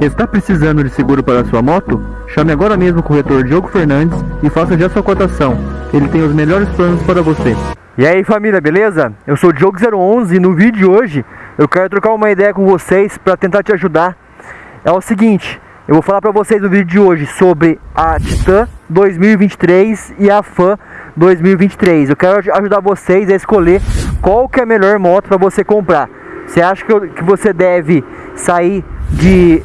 Está precisando de seguro para sua moto? Chame agora mesmo o corretor Diogo Fernandes e faça já sua cotação. Ele tem os melhores planos para você. E aí família, beleza? Eu sou o Diogo011 e no vídeo de hoje eu quero trocar uma ideia com vocês para tentar te ajudar. É o seguinte, eu vou falar para vocês no vídeo de hoje sobre a Titan 2023 e a Fan 2023. Eu quero ajudar vocês a escolher qual que é a melhor moto para você comprar. Você acha que, eu, que você deve sair de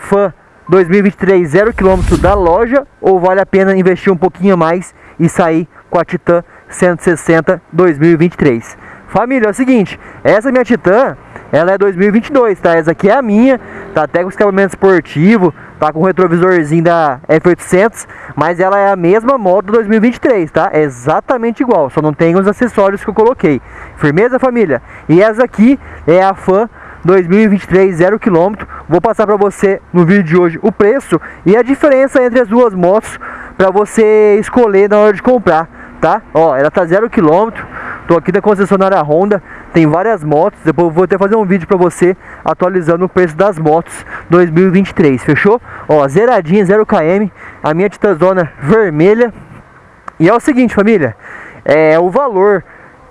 Fan 2023 0 km da loja ou vale a pena investir um pouquinho mais e sair com a Titan 160 2023? Família, é o seguinte, essa minha Titan, ela é 2022, tá? Essa aqui é a minha, tá até com escapamento esportivo, tá com o retrovisorzinho da F800, mas ela é a mesma moto 2023, tá? É exatamente igual, só não tem os acessórios que eu coloquei. Firmeza, família? E essa aqui é a Fan 2023 0 km. Vou passar para você no vídeo de hoje o preço e a diferença entre as duas motos para você escolher na hora de comprar, tá? Ó, ela tá 0 km Tô aqui da concessionária Honda, tem várias motos, depois vou até fazer um vídeo para você atualizando o preço das motos 2023, fechou? Ó, zeradinha, 0 km, a minha Titazona vermelha. E é o seguinte, família, é o valor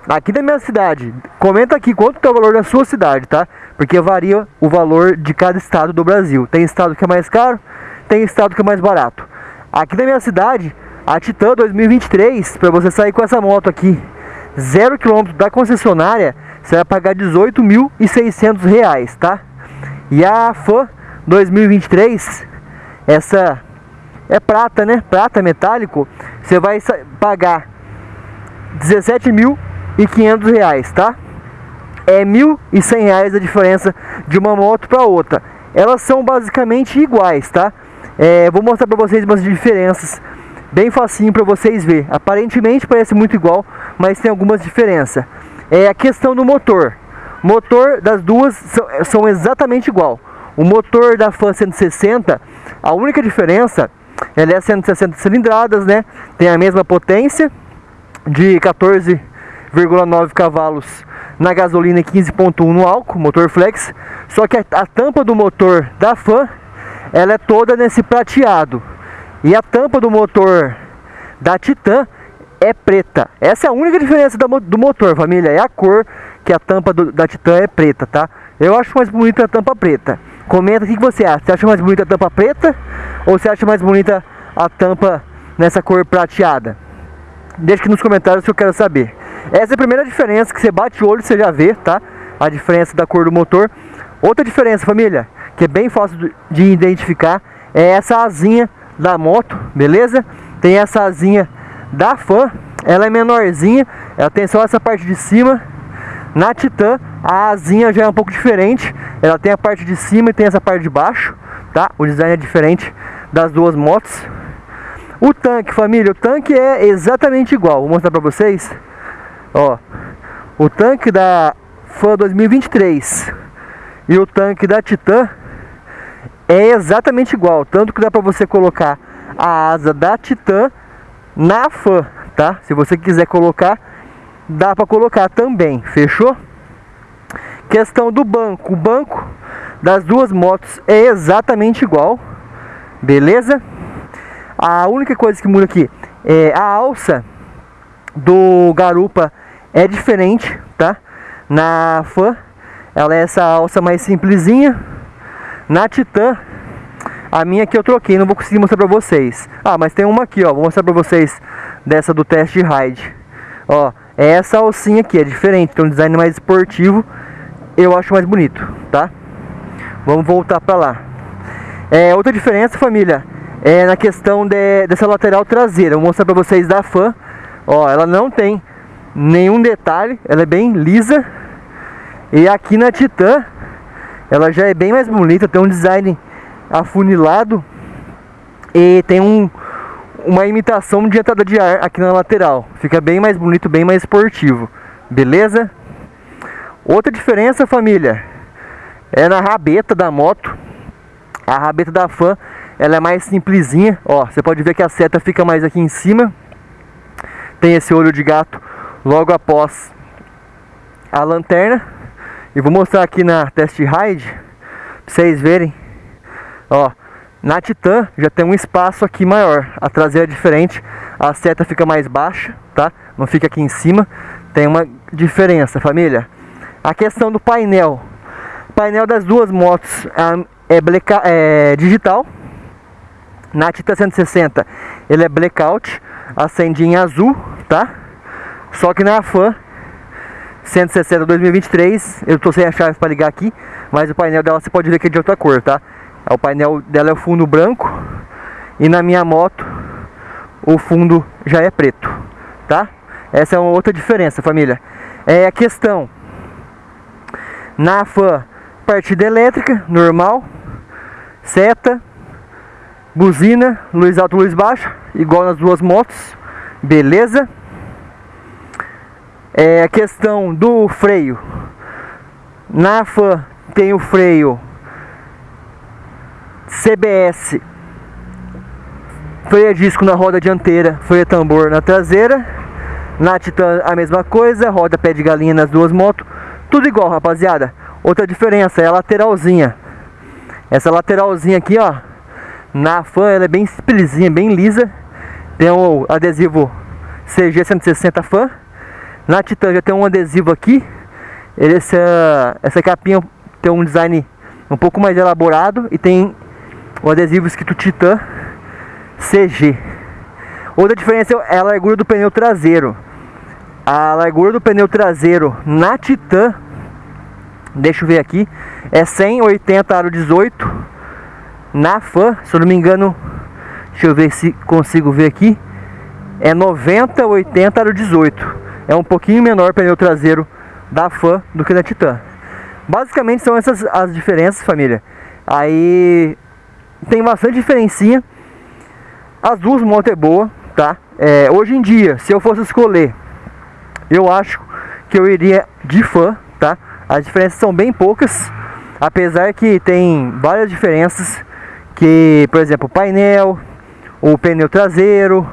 aqui da minha cidade. Comenta aqui quanto é o valor da sua cidade, tá? Porque varia o valor de cada estado do Brasil. Tem estado que é mais caro, tem estado que é mais barato. Aqui da minha cidade, a Titan 2023, para você sair com essa moto aqui, zero quilômetro da concessionária, você vai pagar 18.600 reais, tá? E a FAN 2023, essa é prata, né? Prata metálico, você vai pagar 17.500 reais, tá? É 1.100 reais a diferença de uma moto para outra. Elas são basicamente iguais, tá? É, vou mostrar para vocês umas diferenças bem facinho para vocês ver. Aparentemente parece muito igual, mas tem algumas diferenças. É a questão do motor. Motor das duas são, são exatamente igual. O motor da Fan 160, a única diferença, ela é 160 cilindradas, né? Tem a mesma potência de 14,9 cavalos na gasolina e 15.1 no álcool, motor flex. Só que a, a tampa do motor da Fan, ela é toda nesse prateado. E a tampa do motor da Titan é preta. Essa é a única diferença do motor, família. É a cor que a tampa do, da Titan é preta, tá? Eu acho mais bonita a tampa preta. Comenta o que você acha. Você acha mais bonita a tampa preta ou você acha mais bonita a tampa nessa cor prateada? Deixa aqui nos comentários que eu quero saber. Essa é a primeira diferença que você bate o olho você já vê, tá? A diferença da cor do motor. Outra diferença, família, que é bem fácil de identificar, é essa asinha da moto, beleza? Tem essa asinha da Fan, ela é menorzinha, ela tem só essa parte de cima. Na Titan, a asinha já é um pouco diferente, ela tem a parte de cima e tem essa parte de baixo, tá? O design é diferente das duas motos. O tanque, família, o tanque é exatamente igual, vou mostrar pra vocês. Ó, o tanque da Fan 2023 e o tanque da Titan é exatamente igual, tanto que dá para você colocar a asa da Titan na Fan, tá? Se você quiser colocar, dá para colocar também, fechou? Questão do banco, o banco das duas motos é exatamente igual, beleza? A única coisa que muda aqui é a alça do garupa é diferente, tá? Na Fan, ela é essa alça mais simplesinha, na Titan, a minha que eu troquei, não vou conseguir mostrar pra vocês. Ah, mas tem uma aqui, ó, vou mostrar pra vocês dessa do teste ride. Ó, é essa alcinha aqui, é diferente, tem um design mais esportivo, eu acho mais bonito, tá? Vamos voltar pra lá. É, outra diferença, família, é na questão de, dessa lateral traseira. Vou mostrar pra vocês da Fan. Ó, ela não tem nenhum detalhe, ela é bem lisa. E aqui na Titan, ela já é bem mais bonita, tem um design afunilado e tem um, uma imitação de entrada de ar aqui na lateral. Fica bem mais bonito, bem mais esportivo. Beleza? Outra diferença, família, é na rabeta da moto. A rabeta da Fan, ela é mais simplesinha. Ó, você pode ver que a seta fica mais aqui em cima. Tem esse olho de gato logo após a lanterna. E vou mostrar aqui na test ride, pra vocês verem Ó, na Titan já tem um espaço aqui maior, a traseira é diferente, a seta fica mais baixa, tá? Não fica aqui em cima, tem uma diferença, família. A questão do painel, o painel das duas motos é, é digital, na Titan 160 ele é blackout, acendinho em azul, tá? Só que na Fan 160 2023, eu tô sem a chave para ligar aqui, mas o painel dela você pode ver que é de outra cor, tá? O painel dela é o fundo branco e na minha moto o fundo já é preto, tá? Essa é uma outra diferença, família. É a questão na Fan partida elétrica, normal, seta, buzina, luz alta, luz baixa, igual nas duas motos, beleza? É a questão do freio. Na Fan tem o freio CBS, freio a disco na roda dianteira, freio a tambor na traseira. Na Titan a mesma coisa, roda pé de galinha nas duas motos, tudo igual, rapaziada. Outra diferença é a lateralzinha. Essa lateralzinha aqui, ó, na Fan ela é bem simplesinha, bem lisa. Tem o adesivo CG 160 Fan. Na Titan já tem um adesivo aqui. Essa, essa capinha tem um design um pouco mais elaborado e tem o adesivo escrito Titan CG. Outra diferença é a largura do pneu traseiro. A largura do pneu traseiro na Titan, deixa eu ver aqui, é 180 aro 18. Na Fan, se eu não me engano, deixa eu ver se consigo ver aqui, é 90, 80 aro 18. É um pouquinho menor o pneu traseiro da Fan do que da Titan. Basicamente são essas as diferenças, família. Aí tem bastante diferencinha. As duas motos é boa, tá? É, hoje em dia, se eu fosse escolher, eu acho que eu iria de fã, tá? As diferenças são bem poucas, apesar que tem várias diferenças, que, por exemplo, o painel, o pneu traseiro,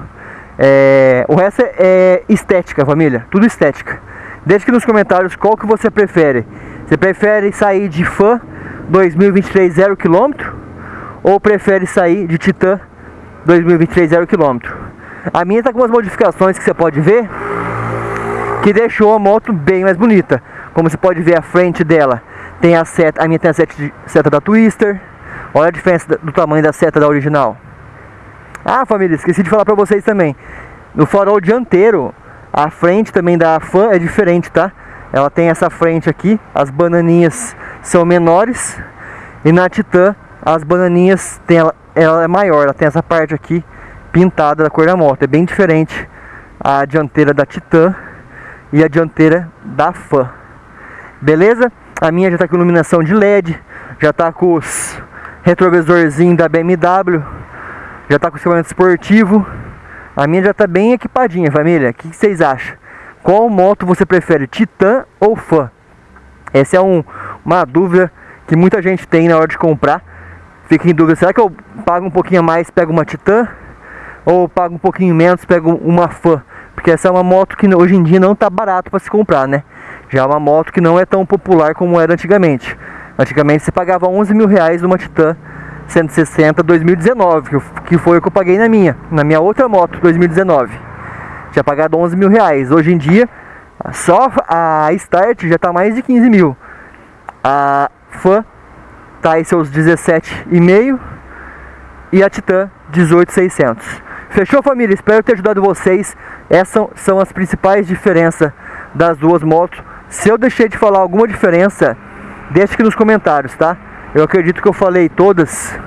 é, o resto é, é estética, família, tudo estética. Deixe aqui nos comentários qual que você prefere. Você prefere sair de fã 2023 0 km ou prefere sair de Titan 2023 0 km. A minha está com umas modificações que você pode ver que deixou a moto bem mais bonita. Como você pode ver a frente dela tem a seta, a minha tem a seta, seta da Twister. Olha a diferença do tamanho da seta da original. Ah, família, esqueci de falar para vocês também. No farol dianteiro, a frente também da Fan é diferente, tá? Ela tem essa frente aqui, as bananinhas são menores e na Titan as bananinhas tem ela, ela é maior, ela tem essa parte aqui pintada da cor da moto, é bem diferente a dianteira da Titan e a dianteira da Fan. Beleza? A minha já está com iluminação de LED, já está com os retrovisorzinhos da BMW, já está com o escapamento esportivo. A minha já está bem equipadinha, família. O que, vocês acham? Qual moto você prefere, Titan ou Fan? Essa é um, uma dúvida que muita gente tem na hora de comprar fica em dúvida, será que eu pago um pouquinho a mais, pego uma Titan? Ou pago um pouquinho menos, pego uma Fan? Porque essa é uma moto que hoje em dia não está barato para se comprar, né? Já é uma moto que não é tão popular como era antigamente. Antigamente você pagava 11 mil reais numa Titan 160 2019, que foi o que eu paguei na minha, na minha outra moto 2019. Tinha pagado 11 mil reais. Hoje em dia, só a Start já está mais de 15 mil. A Fan tá aí seus 17,5 e a Titan 18,600. Fechou família? Espero ter ajudado vocês. Essas são as principais diferenças das duas motos. Se eu deixei de falar alguma diferença, deixe aqui nos comentários, tá? Eu acredito que eu falei todas.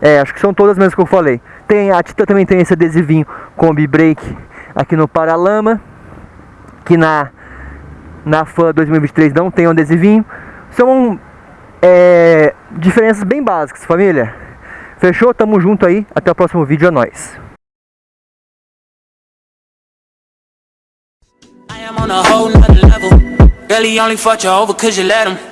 É, acho que são todas mesmo que eu falei. Tem, a Titan também tem esse adesivinho Combi Brake aqui no Paralama. Que na, na FAN 2023 não tem um adesivinho. São é, diferenças bem básicas, família. Fechou? Tamo junto aí. Até o próximo vídeo. É nóis. on a whole nother level only fought you over cause you let him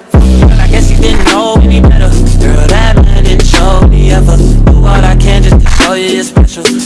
Didn't know any better. Girl, that man didn't show me ever. Do all I can just to show you you're special